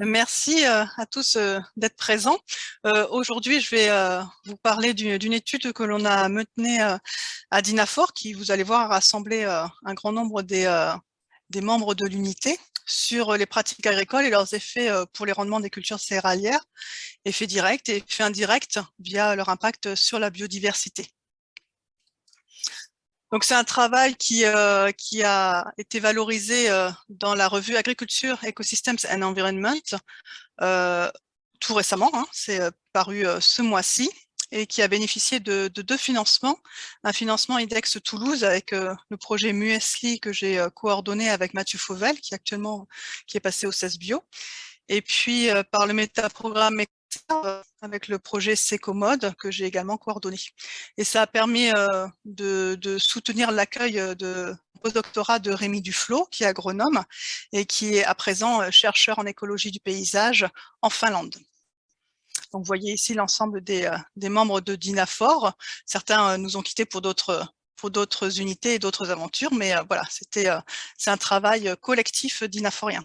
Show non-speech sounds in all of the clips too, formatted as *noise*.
Merci euh, à tous euh, d'être présents. Euh, aujourd'hui, je vais vous parler d'une étude que l'on a menée à Dinafor, qui, vous allez voir, a rassemblé un grand nombre des, des membres de l'unité sur les pratiques agricoles et leurs effets pour les rendements des cultures céréalières, effets directs et effets indirects via leur impact sur la biodiversité. Donc c'est un travail qui, euh, qui a été valorisé euh, dans la revue Agriculture, Ecosystems and Environment euh, tout récemment, hein, c'est paru ce mois-ci, et qui a bénéficié de, deux financements. Un financement IDEX Toulouse avec le projet Muesli que j'ai coordonné avec Mathieu Fauvel, qui actuellement qui est passé au CES Bio, et puis par le métaprogramme avec le projet Secomode que j'ai également coordonné. Et ça a permis euh, de, soutenir l'accueil euh, de postdoctorat de Rémi Duflo, qui est agronome et qui est à présent euh, chercheur en écologie du paysage en Finlande. Donc vous voyez ici l'ensemble des, membres de Dinafor. Certains nous ont quittés pour d'autres pour d'autres unités et d'autres aventures, mais voilà, c'était c'est un travail collectif dinaforien.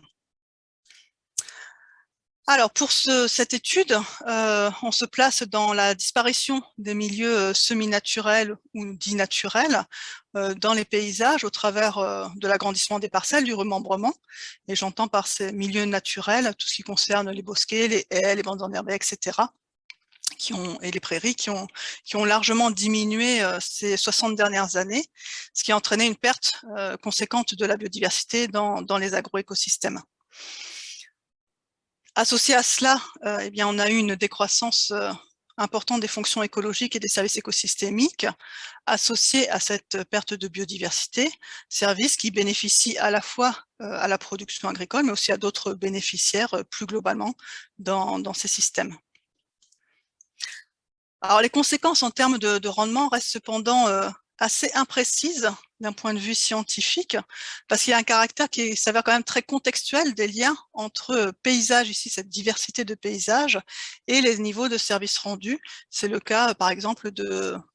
Alors pour cette étude, euh, on se place dans la disparition des milieux euh, semi-naturels ou dits naturels euh, dans les paysages au travers de l'agrandissement des parcelles, du remembrement. Et j'entends par ces milieux naturels tout ce qui concerne les bosquets, les haies, les bandes enherbées, etc. Qui ont, et les prairies qui ont, largement diminué ces 60 dernières années, ce qui a entraîné une perte conséquente de la biodiversité dans, dans les agroécosystèmes. Associé à cela, euh, eh bien, on a eu une décroissance euh, importante des fonctions écologiques et des services écosystémiques associés à cette perte de biodiversité, services qui bénéficient à la fois euh, à la production agricole, mais aussi à d'autres bénéficiaires plus globalement dans, ces systèmes. Alors les conséquences en termes de rendement restent cependant assez imprécises d'un point de vue scientifique, parce qu'il y a un caractère qui s'avère quand même très contextuel des liens entre euh, paysages, ici cette diversité de paysages, et les niveaux de services rendus. C'est le cas, par exemple,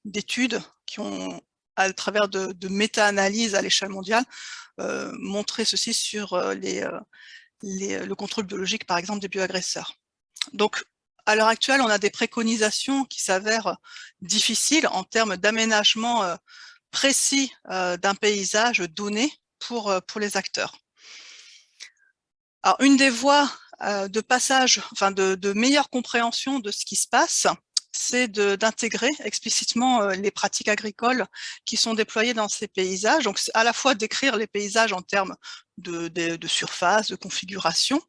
d'études qui ont, à travers de, méta-analyses à l'échelle mondiale, euh, montré ceci sur euh, les, le contrôle biologique, par exemple, des bioagresseurs. Donc, à l'heure actuelle, on a des préconisations qui s'avèrent difficiles en termes d'aménagement précis euh, d'un paysage donné pour, euh, les acteurs. Une des voies euh, de passage, enfin de, meilleure compréhension de ce qui se passe, c'est d'intégrer explicitement les pratiques agricoles qui sont déployées dans ces paysages. Donc, à la fois décrire les paysages en termes de, surface, de configuration,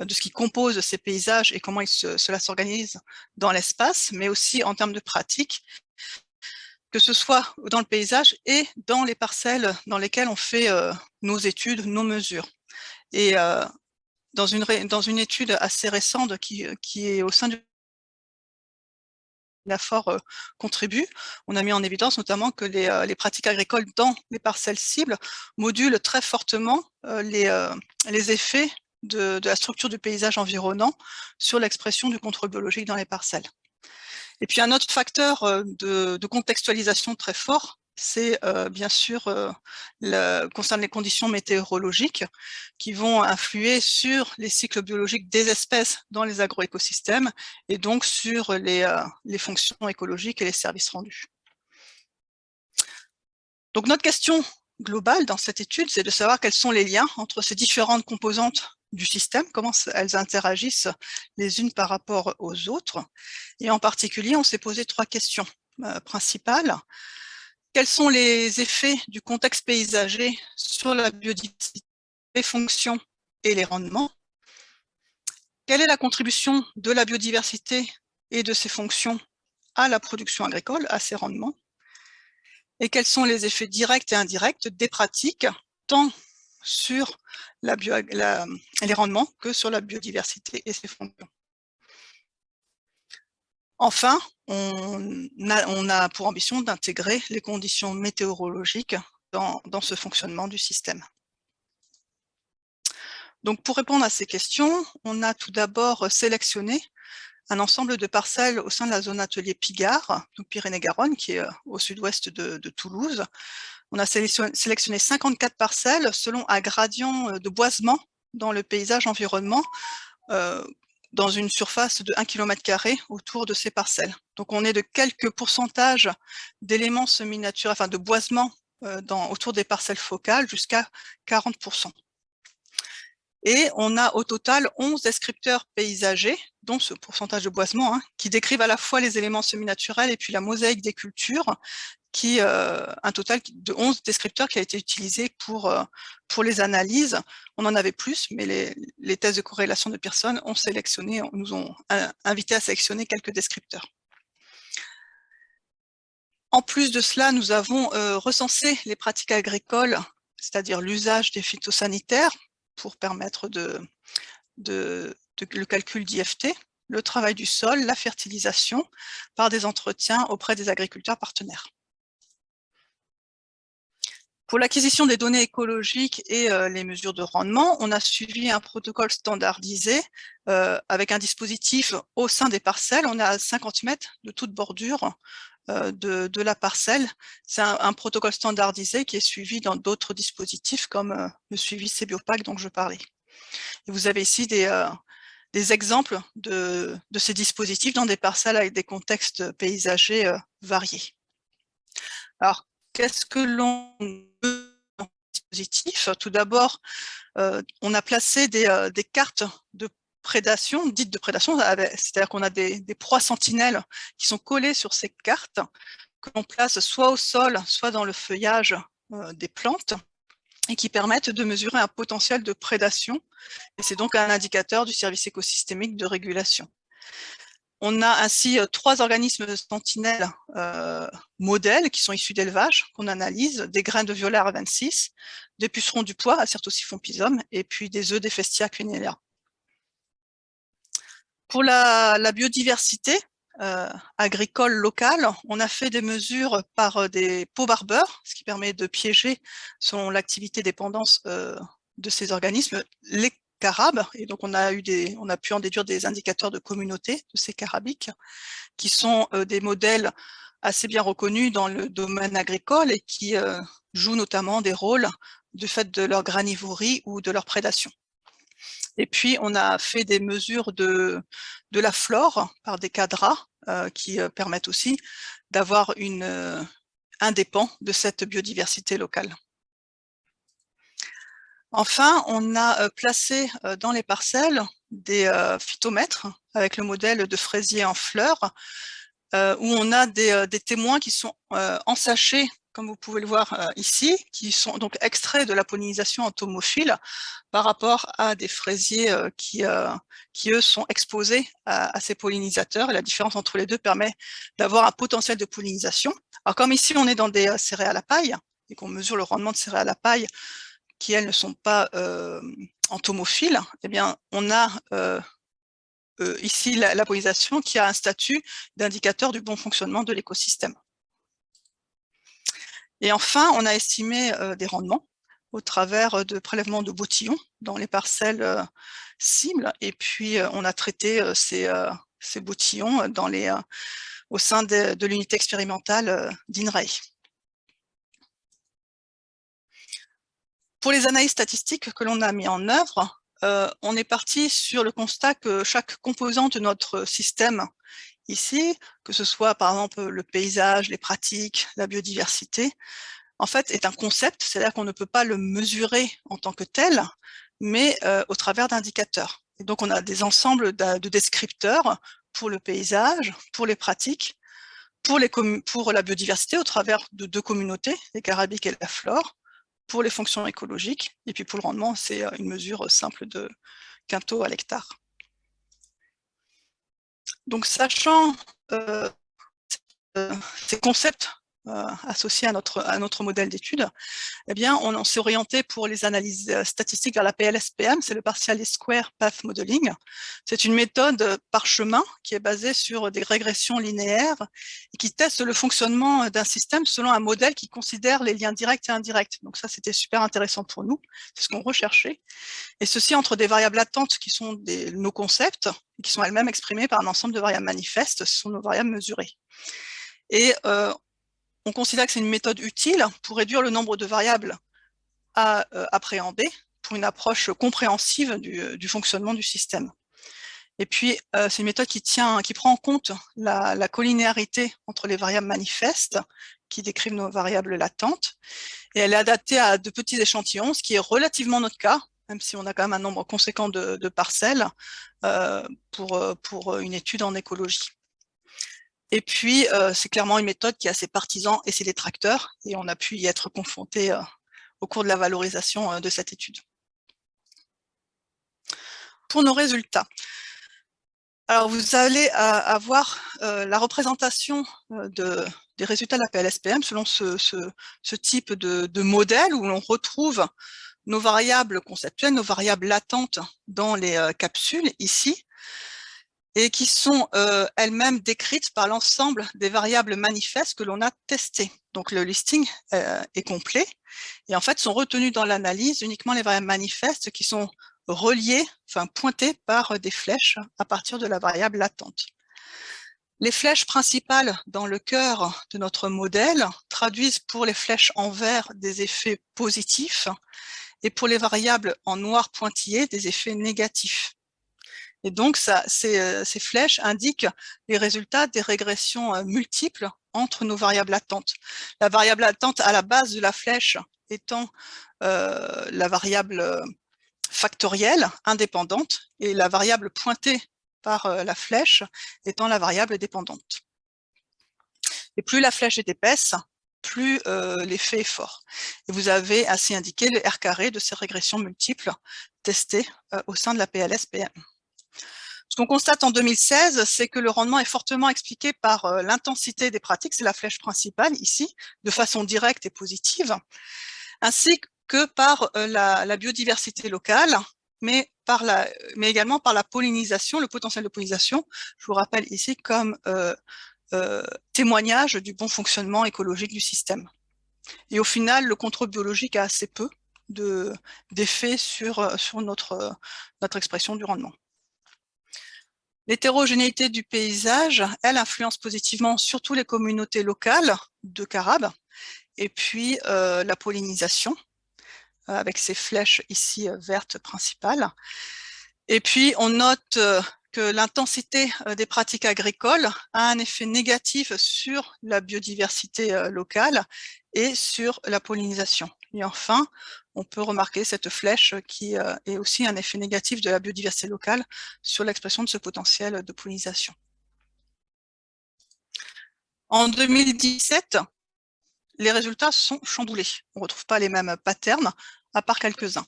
de ce qui compose ces paysages et comment cela s'organise dans l'espace, mais aussi en termes de pratiques que ce soit dans le paysage et dans les parcelles dans lesquelles on fait euh, nos études, nos mesures. Et euh, dans, une, étude assez récente qui, qui est au sein du l'AFOR euh, contribue, on a mis en évidence notamment que les, pratiques agricoles dans les parcelles cibles modulent très fortement les, effets de la structure du paysage environnant sur l'expression du contrôle biologique dans les parcelles. Et puis un autre facteur euh, de, contextualisation très fort, c'est euh, bien sûr euh, le, concerne les conditions météorologiques qui vont influer sur les cycles biologiques des espèces dans les agroécosystèmes et donc sur les, les fonctions écologiques et les services rendus. Donc notre question globale dans cette étude, c'est de savoir quels sont les liens entre ces différentes composantes du système, comment elles interagissent les unes par rapport aux autres. Et en particulier, on s'est posé trois questions euh, principales. Quels sont les effets du contexte paysager sur la biodiversité, les fonctions et les rendements? Quelle est la contribution de la biodiversité et de ses fonctions à la production agricole, à ses rendements? Et quels sont les effets directs et indirects des pratiques, tant sur les rendements que sur la biodiversité et ses fonctions. Enfin, on a, pour ambition d'intégrer les conditions météorologiques dans, ce fonctionnement du système. Donc pour répondre à ces questions, on a tout d'abord sélectionné un ensemble de parcelles au sein de la zone atelier Pigard, Pyrénées-Garonne, qui est euh, au sud-ouest de, Toulouse, on a sélectionné 54 parcelles selon un gradient euh, de boisement dans le paysage environnement dans une surface de 1 km autour de ces parcelles. Donc on est de quelques pourcentages d'éléments semi-naturels, enfin de boisement dans, autour des parcelles focales jusqu'à 40%. Et on a au total 11 descripteurs paysagers, dont ce pourcentage de boisement, hein, qui décrivent à la fois les éléments semi-naturels et puis la mosaïque des cultures, qui euh, un total de 11 descripteurs qui a été utilisé pour, euh, pour les analyses. On en avait plus, mais les, les tests de corrélation de personnes ont sélectionné, nous ont invité à sélectionner quelques descripteurs. En plus de cela, nous avons euh, recensé les pratiques agricoles, c'est-à-dire l'usage des phytosanitaires, pour permettre de, de, le calcul d'IFT, le travail du sol, la fertilisation, par des entretiens auprès des agriculteurs partenaires. Pour l'acquisition des données écologiques et euh, les mesures de rendement, on a suivi un protocole standardisé euh, avec un dispositif au sein des parcelles. On à 50 mètres de toute bordure euh, de, la parcelle. C'est un, protocole standardisé qui est suivi dans d'autres dispositifs comme euh, le suivi CBiopac dont je parlais. Vous avez ici des, euh, des exemples de, de, ces dispositifs dans des parcelles avec des contextes paysagers variés. Alors, qu'est-ce que l'on veut dans dispositif? Tout d'abord, on a placé des, des cartes de prédation, dite de prédation, c'est-à-dire qu'on a des, proies sentinelles qui sont collées sur ces cartes, que l'on place soit au sol, soit dans le feuillage euh, des plantes, et qui permettent de mesurer un potentiel de prédation. Et c'est donc un indicateur du service écosystémique de régulation. On a ainsi euh, trois organismes sentinelles euh, modèles qui sont issus d'élevage, qu'on analyse, des grains de violet à 26, des pucerons du poids, Acertosiphon pisum, et puis des œufs d'Ephestia quinella. Pour la, biodiversité euh, agricole locale, on a fait des mesures par des pots barbeurs, ce qui permet de piéger, selon l'activité dépendance euh, de ces organismes, carabes. Et donc, on a, pu en déduire des indicateurs de communauté de ces carabiques, qui sont des modèles assez bien reconnus dans le domaine agricole et qui jouent notamment des rôles du fait de leur granivorie ou de leur prédation. Et puis, on a fait des mesures de, la flore par des cadras euh, qui euh, permettent aussi d'avoir une euh, un dépend de cette biodiversité locale. Enfin, on a placé dans les parcelles des phytomètres avec le modèle de fraisier en fleurs, où on a des, témoins qui sont ensachés comme vous pouvez le voir euh, ici, qui sont donc extraits de la pollinisation entomophile par rapport à des fraisiers euh, qui, euh, eux, sont exposés à, ces pollinisateurs. La différence entre les deux permet d'avoir un potentiel de pollinisation. Alors, comme ici, on est dans des céréales à paille, et qu'on mesure le rendement de céréales à paille, qui, elles, ne sont pas entomophiles, eh bien, on a ici la, pollinisation qui a un statut d'indicateur du bon fonctionnement de l'écosystème. Et enfin, on a estimé euh, des rendements au travers euh, de prélèvements de boutillons dans les parcelles euh, cibles. Et puis, on a traité ces, ces boutillons dans les, au sein de, l'unité expérimentale d'INRAE. Pour les analyses statistiques que l'on a mis en œuvre, on est parti sur le constat que chaque composante de notre système ici, que ce soit par exemple le paysage, les pratiques, la biodiversité, en fait est un concept, c'est-à-dire qu'on ne peut pas le mesurer en tant que tel, mais euh, au travers d'indicateurs. Donc on a des ensembles de, descripteurs pour le paysage, pour les pratiques, pour la biodiversité au travers de deux communautés, les carabiques et la flore, pour les fonctions écologiques, et puis pour le rendement, c'est euh, une mesure simple de quinto à l'hectare. Donc, sachant euh, euh, ces concepts euh, associés à notre, à notre modèle d'étude, eh bien, on, s'est orienté pour les analyses statistiques vers la PLSPM, c'est le Partial Square Path Modeling. C'est une méthode par chemin qui est basée sur des régressions linéaires et qui teste le fonctionnement d'un système selon un modèle qui considère les liens directs et indirects. Donc ça, c'était super intéressant pour nous, c'est ce qu'on recherchait. Et ceci entre des variables latentes qui sont nos concepts, qui sont elles-mêmes exprimées par un ensemble de variables manifestes, ce sont nos variables mesurées. Et euh, on considère que c'est une méthode utile pour réduire le nombre de variables à euh, appréhender pour une approche compréhensive du, fonctionnement du système. Et puis, euh, c'est une méthode qui, tient, qui prend en compte la, collinéarité entre les variables manifestes qui décrivent nos variables latentes. Et elle est adaptée à de petits échantillons, ce qui est relativement notre cas, même si on a quand même un nombre conséquent de, parcelles euh, euh, pour une étude en écologie. Et puis, euh, c'est clairement une méthode qui a ses partisans et ses détracteurs, et on a pu y être confronté euh, au cours de la valorisation euh, de cette étude. Pour nos résultats, alors vous allez avoir la représentation de, des résultats de la PLSPM selon ce, ce, type de, de, modèle où l'on retrouve nos variables conceptuelles, nos variables latentes dans les capsules ici, et qui sont euh, elles-mêmes décrites par l'ensemble des variables manifestes que l'on a testées. Donc le listing euh, est complet et en fait sont retenues dans l'analyse uniquement les variables manifestes qui sont reliées, enfin pointées par des flèches à partir de la variable latente. Les flèches principales dans le cœur de notre modèle traduisent pour les flèches en vert des effets positifs et pour les variables en noir pointillé des effets négatifs. Et donc, euh, ces, flèches indiquent les résultats des régressions euh, multiples entre nos variables latentes. La variable latente à la base de la flèche étant euh, la variable factorielle indépendante et la variable pointée par la flèche étant la variable dépendante. Et plus la flèche est épaisse, plus l'effet est fort. Et vous avez ainsi indiqué le R carré de ces régressions multiples testées au sein de la PLS-PM. Qu'on constate en 2016, c'est que le rendement est fortement expliqué par euh, l'intensité des pratiques, c'est la flèche principale ici, de façon directe et positive, ainsi que par euh, la, biodiversité locale, mais, également par la pollinisation, le potentiel de pollinisation, je vous rappelle ici comme euh, témoignage du bon fonctionnement écologique du système. Et au final, le contrôle biologique a assez peu d'effet sur, notre expression du rendement. L'hétérogénéité du paysage, elle influence positivement surtout les communautés locales de carabes, et puis euh, la pollinisation, euh, avec ces flèches ici euh, vertes principales. Et puis on note que l'intensité des pratiques agricoles a un effet négatif sur la biodiversité locale et sur la pollinisation. Et enfin, on peut remarquer cette flèche qui euh, est aussi un effet négatif de la biodiversité locale sur l'expression de ce potentiel de pollinisation. En 2017, les résultats sont chamboulés. On ne retrouve pas les mêmes patterns, à part quelques-uns.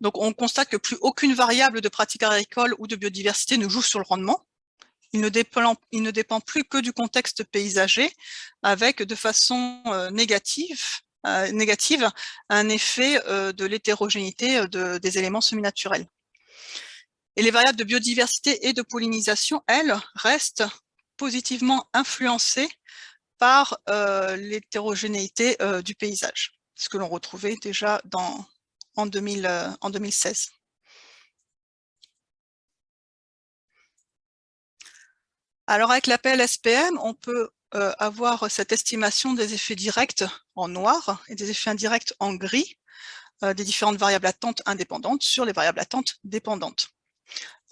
Donc on constate que plus aucune variable de pratique agricole ou de biodiversité ne joue sur le rendement. Il ne, dépend, plus que du contexte paysager, avec de façon euh, négative euh, négative un effet euh, de l'hétérogénéité euh, des éléments semi-naturels. Et les variables de biodiversité et de pollinisation, elles, restent positivement influencées par l'hétérogénéité du paysage, ce que l'on retrouvait déjà dans, en, 2000, en 2016. Alors avec l'appel SPM, on peut euh, avoir cette estimation des effets directs en noir et des effets indirects en gris euh, des différentes variables latentes indépendantes sur les variables latentes dépendantes.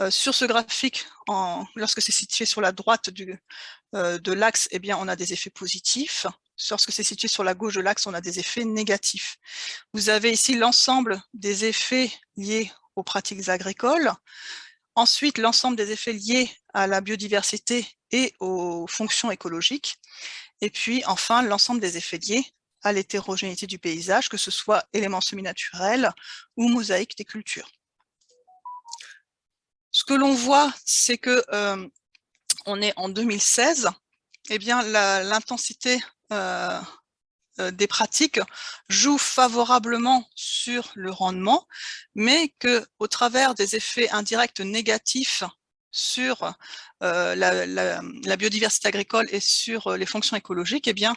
Euh, sur ce graphique, lorsque c'est situé sur la droite de l'axe, eh on a des effets positifs. Lorsque c'est situé sur la gauche de l'axe, on a des effets négatifs. Vous avez ici l'ensemble des effets liés aux pratiques agricoles, ensuite l'ensemble des effets liés à la biodiversité et aux fonctions écologiques. Et puis enfin, l'ensemble des effets liés à l'hétérogénéité du paysage, que ce soit éléments semi-naturels ou mosaïques des cultures. Ce que l'on voit, c'est que euh, on est en 2016, eh bien l'intensité euh, euh, des pratiques joue favorablement sur le rendement, mais que au travers des effets indirects négatifs sur euh, la, biodiversité agricole et sur euh, les fonctions écologiques, eh bien,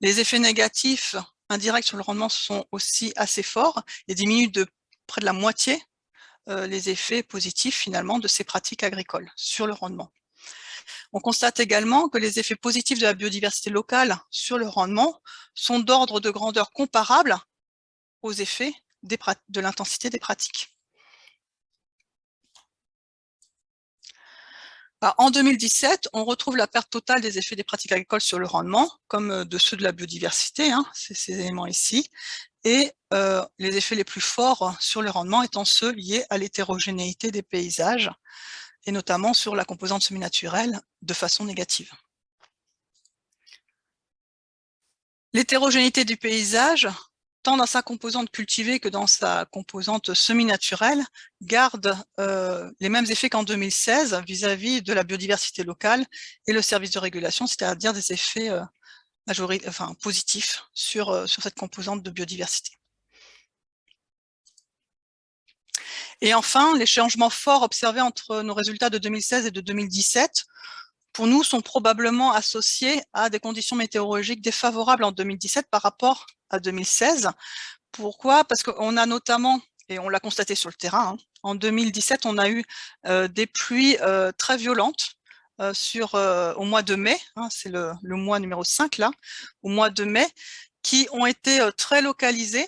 les effets négatifs indirects sur le rendement sont aussi assez forts et diminuent de près de la moitié euh, les effets positifs finalement de ces pratiques agricoles sur le rendement. On constate également que les effets positifs de la biodiversité locale sur le rendement sont d'ordre de grandeur comparable aux effets de l'intensité des pratiques. En 2017, on retrouve la perte totale des effets des pratiques agricoles sur le rendement, comme de ceux de la biodiversité, hein, ces éléments ici, et euh, les effets les plus forts sur le rendement étant ceux liés à l'hétérogénéité des paysages, et notamment sur la composante semi-naturelle de façon négative. L'hétérogénéité du paysage, tant dans sa composante cultivée que dans sa composante semi-naturelle, garde euh, les mêmes effets qu'en 2016 vis-à-vis de la biodiversité locale et le service de régulation, c'est-à-dire des effets euh, enfin, positif sur, euh, sur cette composante de biodiversité. Et enfin, les changements forts observés entre nos résultats de 2016 et de 2017, pour nous, sont probablement associés à des conditions météorologiques défavorables en 2017 par rapport à 2016. Pourquoi? Parce qu'on a notamment, et on l'a constaté sur le terrain, hein, en 2017, on a eu euh, des pluies euh, très violentes euh, au mois de mai, hein, c'est le, mois numéro 5 là, au mois de mai, qui ont été très localisés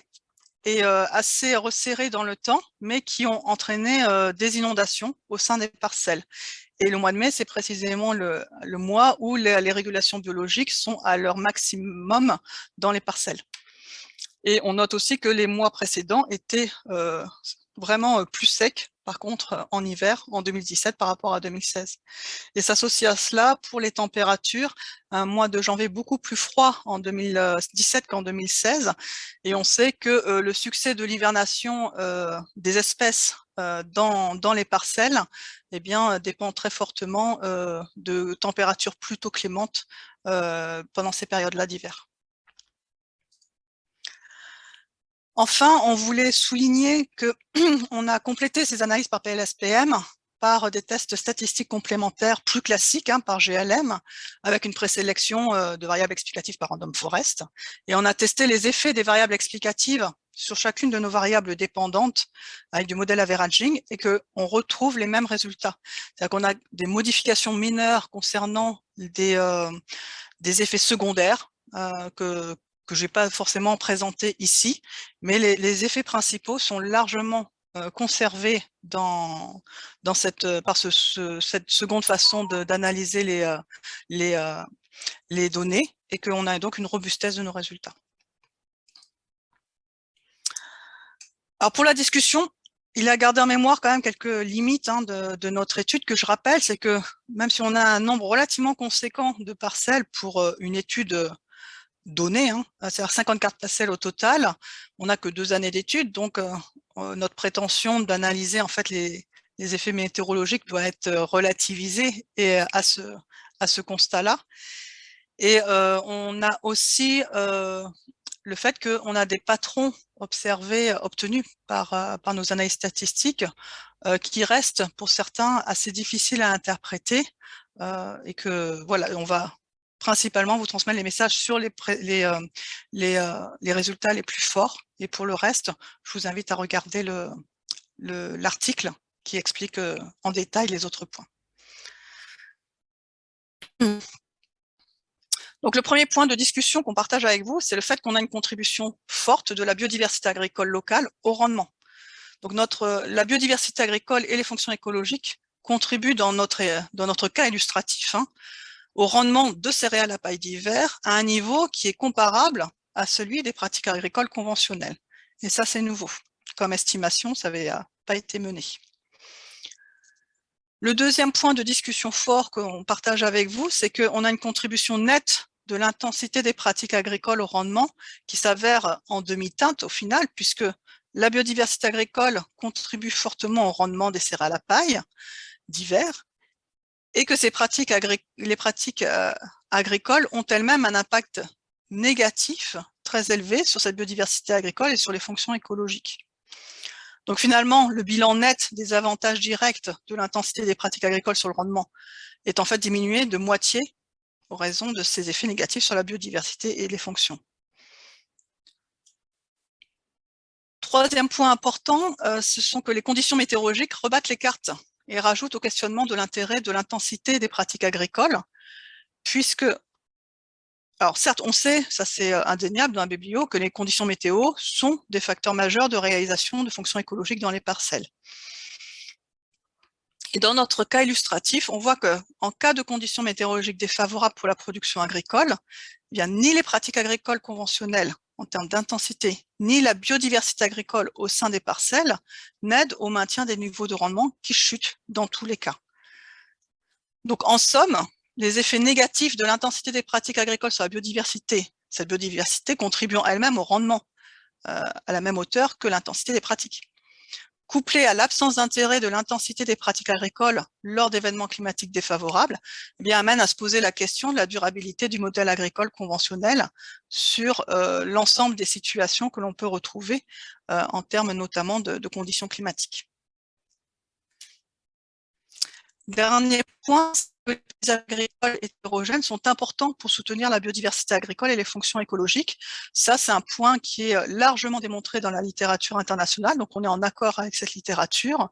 et assez resserrés dans le temps, mais qui ont entraîné des inondations au sein des parcelles. Et le mois de mai, c'est précisément le, mois où les, les, régulations biologiques sont à leur maximum dans les parcelles. Et on note aussi que les mois précédents étaient vraiment plus secs par contre, en hiver, en 2017 par rapport à 2016. Et s'associe à cela pour les températures, un mois de janvier beaucoup plus froid en 2017 qu'en 2016. Et on sait que euh, le succès de l'hivernation euh, des espèces euh, dans, dans, les parcelles eh bien, dépend très fortement de températures plutôt clémentes pendant ces périodes-là d'hiver. Enfin, on voulait souligner qu'on *clears throat* a complété ces analyses par PLSPM par des tests statistiques complémentaires plus classiques hein, par GLM, avec une présélection euh, de variables explicatives par random forest. Et on a testé les effets des variables explicatives sur chacune de nos variables dépendantes avec du modèle averaging et qu'on retrouve les mêmes résultats. C'est-à-dire qu'on a des modifications mineures concernant des, euh, des effets secondaires euh, que, que je n'ai pas forcément présenté ici, mais les, effets principaux sont largement euh, conservés dans, dans cette, euh, par ce, cette seconde façon d'analyser les, euh, les, les données et qu'on a donc une robustesse de nos résultats. Alors pour la discussion, il a gardé en mémoire quand même quelques limites hein, de, de, notre étude que je rappelle, c'est que même si on a un nombre relativement conséquent de parcelles pour une étude données, hein, c'est-à-dire 54 parcelles au total. On n'a que deux années d'études, donc euh, euh, notre prétention d'analyser en fait les, effets météorologiques doit être euh, relativisée et à ce, à ce constat-là. Et on a aussi le fait qu'on a des patrons observés, obtenus par, par nos analyses statistiques, qui restent pour certains assez difficiles à interpréter, et que voilà, on va principalement vous transmettre les messages sur euh, euh, les, résultats les plus forts. Et pour le reste, je vous invite à regarder l'article le, qui explique euh, en détail les autres points. Donc le premier point de discussion qu'on partage avec vous, c'est le fait qu'on a une contribution forte de la biodiversité agricole locale au rendement. Donc la biodiversité agricole et les fonctions écologiques contribuent dans notre, dans notre cas illustratif hein, au rendement de céréales à paille d'hiver à un niveau qui est comparable à celui des pratiques agricoles conventionnelles. Et ça, c'est nouveau. Comme estimation, ça n'avait euh, pas été mené. Le deuxième point de discussion fort qu'on partage avec vous, c'est qu'on a une contribution nette de l'intensité des pratiques agricoles au rendement qui s'avère en demi-teinte au final, puisque la biodiversité agricole contribue fortement au rendement des céréales à paille d'hiver, et que ces pratiques les pratiques euh, agricoles ont elles-mêmes un impact négatif très élevé sur cette biodiversité agricole et sur les fonctions écologiques. Donc finalement, le bilan net des avantages directs de l'intensité des pratiques agricoles sur le rendement est en fait diminué de moitié en raison de ces effets négatifs sur la biodiversité et les fonctions. Troisième point important, euh, ce sont que les conditions météorologiques rebattent les cartes et rajoute au questionnement de l'intérêt de l'intensité des pratiques agricoles, puisque, alors certes, on sait, ça c'est euh, indéniable dans la biblio, que les conditions météo sont des facteurs majeurs de réalisation de fonctions écologiques dans les parcelles. Et dans notre cas illustratif, on voit qu'en cas de conditions météorologiques défavorables pour la production agricole, eh bien, ni les pratiques agricoles conventionnelles en termes d'intensité, ni la biodiversité agricole au sein des parcelles n'aident au maintien des niveaux de rendement qui chutent dans tous les cas. Donc en somme, les effets négatifs de l'intensité des pratiques agricoles sur la biodiversité, cette biodiversité contribuant elle-même au rendement euh, à la même hauteur que l'intensité des pratiques couplé à l'absence d'intérêt de l'intensité des pratiques agricoles lors d'événements climatiques défavorables, eh bien, amène à se poser la question de la durabilité du modèle agricole conventionnel sur euh, l'ensemble des situations que l'on peut retrouver euh, en termes notamment de conditions climatiques. Dernier point, agricoles hétérogènes sont importants pour soutenir la biodiversité agricole et les fonctions écologiques. Ça, c'est un point qui est largement démontré dans la littérature internationale, donc on est en accord avec cette littérature.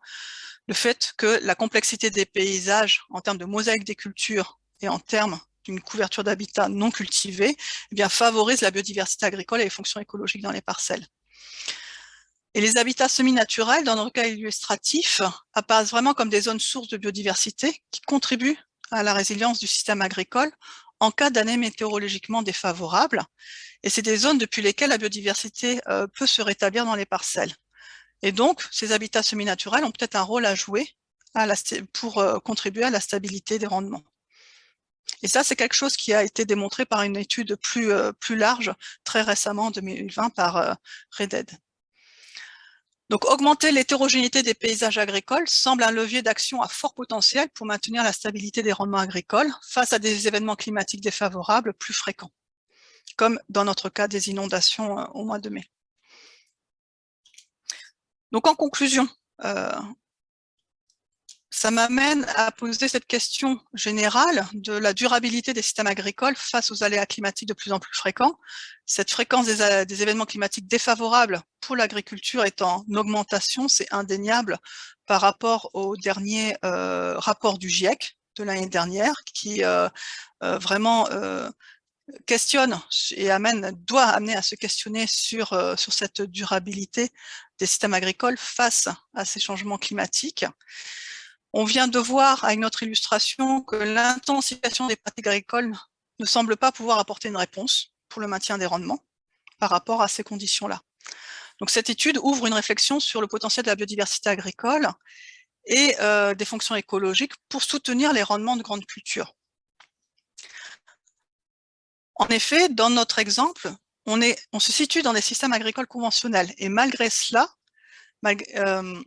Le fait que la complexité des paysages en termes de mosaïque des cultures et en termes d'une couverture d'habitat non cultivé, eh bien, favorise la biodiversité agricole et les fonctions écologiques dans les parcelles. Et les habitats semi-naturels, dans notre cas illustratif, apparaissent vraiment comme des zones sources de biodiversité qui contribuent à la résilience du système agricole en cas d'année météorologiquement défavorable. Et c'est des zones depuis lesquelles la biodiversité euh, peut se rétablir dans les parcelles. Et donc, ces habitats semi-naturels ont peut-être un rôle à jouer pour euh, contribuer à la stabilité des rendements. Et ça, c'est quelque chose qui a été démontré par une étude plus, euh, plus large, très récemment, en 2020, par Reded. Donc, augmenter l'hétérogénéité des paysages agricoles semble un levier d'action à fort potentiel pour maintenir la stabilité des rendements agricoles face à des événements climatiques défavorables plus fréquents, comme dans notre cas des inondations euh, au mois de mai. Donc, en conclusion, euh, ça m'amène à poser cette question générale de la durabilité des systèmes agricoles face aux aléas climatiques de plus en plus fréquents. Cette fréquence des, événements climatiques défavorables pour l'agriculture est en augmentation, c'est indéniable par rapport au dernier euh, rapport du GIEC de l'année dernière qui euh, euh, vraiment questionne et amène, doit amener à se questionner sur, sur cette durabilité des systèmes agricoles face à ces changements climatiques. On vient de voir avec notre illustration que l'intensification des pratiques agricoles ne semble pas pouvoir apporter une réponse pour le maintien des rendements par rapport à ces conditions-là. Donc cette étude ouvre une réflexion sur le potentiel de la biodiversité agricole et euh, des fonctions écologiques pour soutenir les rendements de grandes cultures. En effet, dans notre exemple, on, se situe dans des systèmes agricoles conventionnels et malgré cela, euh,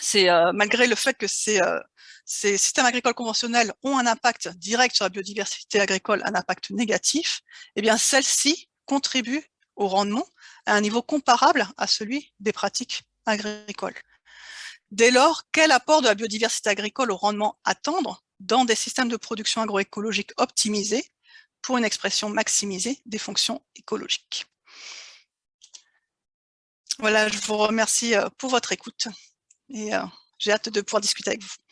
c'est euh, malgré le fait que euh, ces, systèmes agricoles conventionnels ont un impact direct sur la biodiversité agricole, un impact négatif, eh bien celle-ci contribue au rendement à un niveau comparable à celui des pratiques agricoles. Dès lors, quel apport de la biodiversité agricole au rendement attendre dans des systèmes de production agroécologique optimisés pour une expression maximisée des fonctions écologiques? Voilà, je vous remercie euh, pour votre écoute et euh, j'ai hâte de pouvoir discuter avec vous.